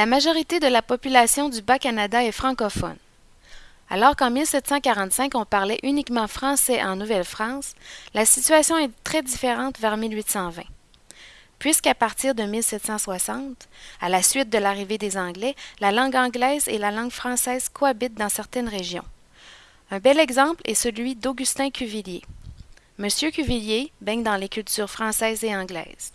La majorité de la population du Bas-Canada est francophone. Alors qu'en 1745 on parlait uniquement français en Nouvelle-France, la situation est très différente vers 1820. Puisqu'à partir de 1760, à la suite de l'arrivée des Anglais, la langue anglaise et la langue française cohabitent dans certaines régions. Un bel exemple est celui d'Augustin Cuvillier. Monsieur Cuvillier baigne dans les cultures françaises et anglaises.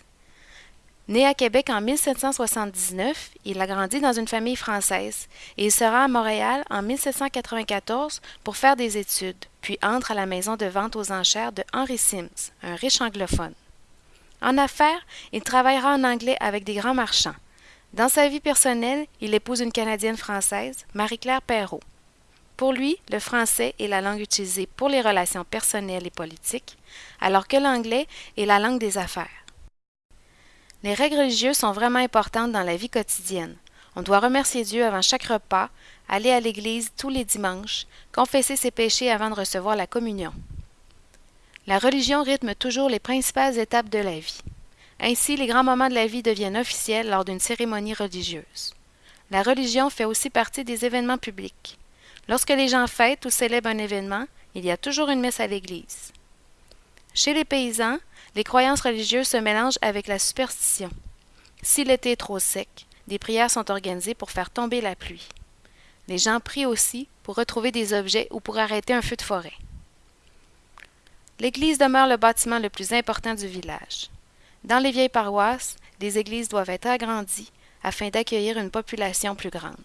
Né à Québec en 1779, il a grandi dans une famille française et il se rend à Montréal en 1794 pour faire des études, puis entre à la maison de vente aux enchères de Henry Sims, un riche anglophone. En affaires, il travaillera en anglais avec des grands marchands. Dans sa vie personnelle, il épouse une Canadienne française, Marie-Claire Perrault. Pour lui, le français est la langue utilisée pour les relations personnelles et politiques, alors que l'anglais est la langue des affaires. Les règles religieuses sont vraiment importantes dans la vie quotidienne. On doit remercier Dieu avant chaque repas, aller à l'église tous les dimanches, confesser ses péchés avant de recevoir la communion. La religion rythme toujours les principales étapes de la vie. Ainsi, les grands moments de la vie deviennent officiels lors d'une cérémonie religieuse. La religion fait aussi partie des événements publics. Lorsque les gens fêtent ou célèbrent un événement, il y a toujours une messe à l'église. Chez les paysans, les croyances religieuses se mélangent avec la superstition. Si l'été est trop sec, des prières sont organisées pour faire tomber la pluie. Les gens prient aussi pour retrouver des objets ou pour arrêter un feu de forêt. L'église demeure le bâtiment le plus important du village. Dans les vieilles paroisses, des églises doivent être agrandies afin d'accueillir une population plus grande.